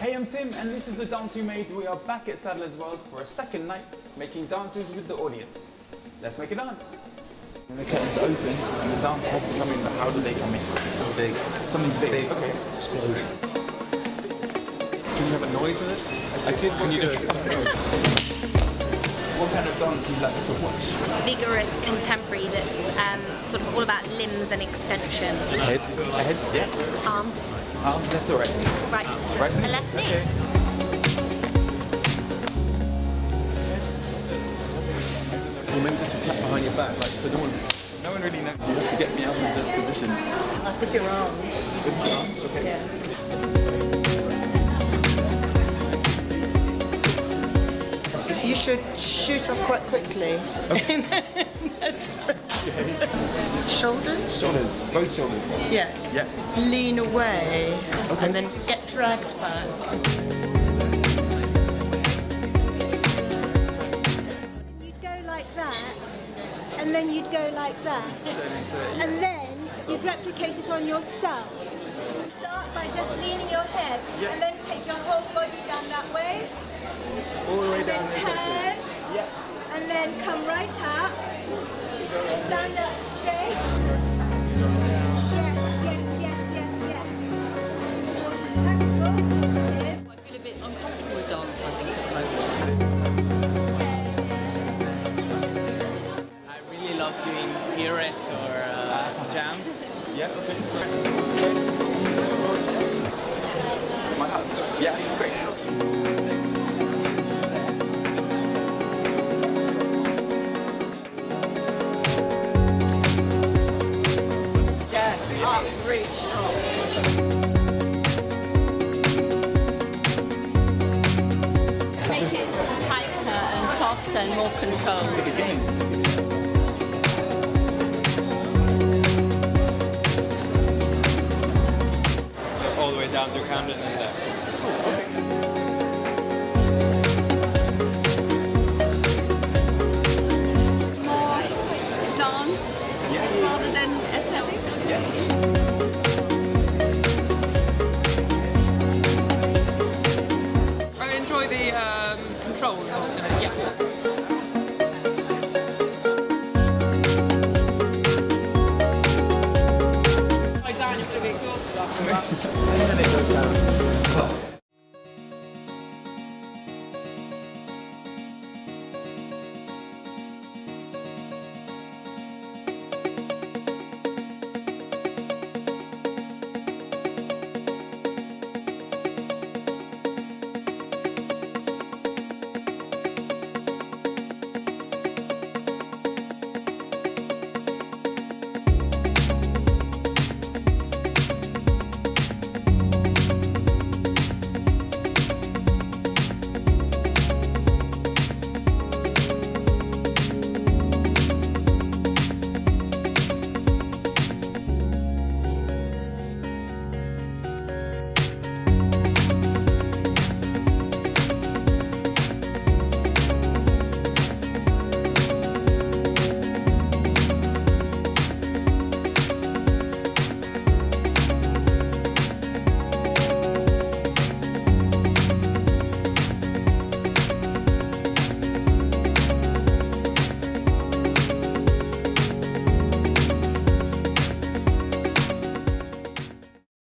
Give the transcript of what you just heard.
Hey, I'm Tim, and this is the dance we made. We are back at Sadler's Wells for a second night, making dances with the audience. Let's make a dance. When the curtains open and the dancer has to come in, but how do they come in? Big. Something big. Big. Okay. Explosion. Can you have a noise with it? I could. Can you do it? What kind of dance do you like to watch? vigorous contemporary that's um, sort of all about limbs and extension. Head. A head. Yeah. Arm, Arms left or right? right, Right. a left knee. Okay. Or maybe just clap behind your back, like so no one, no one really knows. You have to get me out of this position. With your arms. With my arms, okay. Yes. Should shoot off quite quickly. Shoulders? Shoulders. Both shoulders. Yes. Yeah. Lean away and then get dragged back. You'd go like that, and then you'd go like that, and then you'd replicate it on yourself. Start by just leaning your head, Yeah. and then take your whole body down that way, All the way and then down this turn, side. Yeah. and then come right up, stand up straight. Yes, yes, yes, yes, yes. That's good, Tim. I feel a bit uncomfortable with dance, I think, at the moment. I really love doing pirouettes or uh, jams. Yeah, okay. My hands. Yeah, great. Yes, up, reach. Make it tighter and faster and more controlled. All the way down through Camden and there. Control involved in it, yeah. You're going to be exhausted after that.